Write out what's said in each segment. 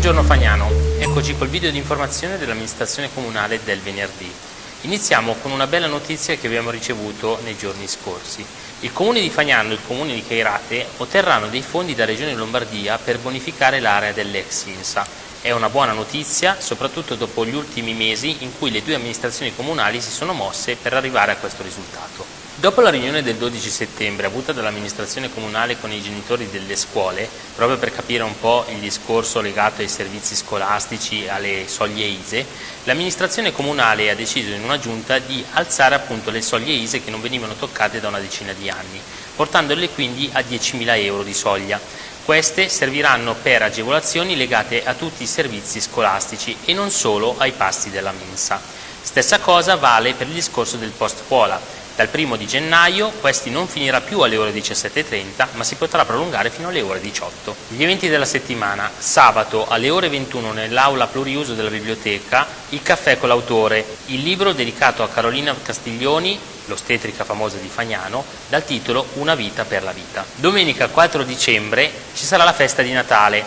Buongiorno Fagnano, eccoci col video di informazione dell'amministrazione comunale del venerdì. Iniziamo con una bella notizia che abbiamo ricevuto nei giorni scorsi. Il comune di Fagnano e il comune di Cairate otterranno dei fondi da Regione Lombardia per bonificare l'area dell'ex INSA. È una buona notizia, soprattutto dopo gli ultimi mesi in cui le due amministrazioni comunali si sono mosse per arrivare a questo risultato. Dopo la riunione del 12 settembre avuta dall'amministrazione comunale con i genitori delle scuole, proprio per capire un po' il discorso legato ai servizi scolastici e alle soglie ISE, l'amministrazione comunale ha deciso in una giunta di alzare appunto le soglie ISE che non venivano toccate da una decina di anni, portandole quindi a 10.000 euro di soglia. Queste serviranno per agevolazioni legate a tutti i servizi scolastici e non solo ai pasti della mensa. Stessa cosa vale per il discorso del post scuola. Dal primo di gennaio questi non finirà più alle ore 17.30 ma si potrà prolungare fino alle ore 18. Gli eventi della settimana, sabato alle ore 21 nell'aula pluriuso della biblioteca, il caffè con l'autore, il libro dedicato a Carolina Castiglioni, l'ostetrica famosa di Fagnano, dal titolo Una vita per la vita. Domenica 4 dicembre ci sarà la festa di Natale,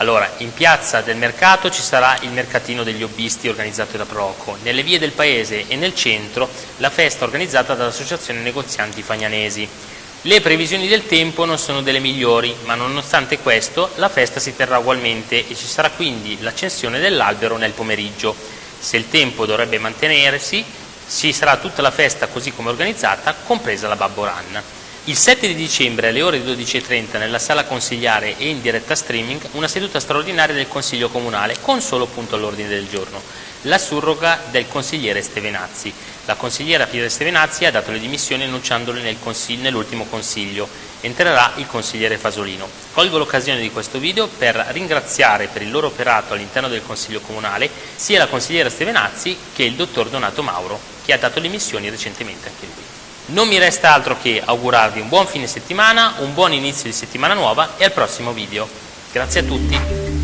allora, in piazza del mercato ci sarà il mercatino degli hobbisti organizzato da Proco, nelle vie del paese e nel centro la festa organizzata dall'Associazione Negozianti Fagnanesi. Le previsioni del tempo non sono delle migliori, ma nonostante questo la festa si terrà ugualmente e ci sarà quindi l'accensione dell'albero nel pomeriggio. Se il tempo dovrebbe mantenersi, ci sarà tutta la festa così come organizzata, compresa la Babbo Run. Il 7 di dicembre alle ore 12.30 nella sala consigliare e in diretta streaming una seduta straordinaria del Consiglio Comunale con solo punto all'ordine del giorno, la surroga del consigliere Stevenazzi. La consigliera Piera Stevenazzi ha dato le dimissioni annunciandole nel nell'ultimo consiglio. Entrerà il consigliere Fasolino. Colgo l'occasione di questo video per ringraziare per il loro operato all'interno del Consiglio Comunale sia la consigliera Stevenazzi che il dottor Donato Mauro, che ha dato le dimissioni recentemente anche lui. Non mi resta altro che augurarvi un buon fine settimana, un buon inizio di settimana nuova e al prossimo video. Grazie a tutti.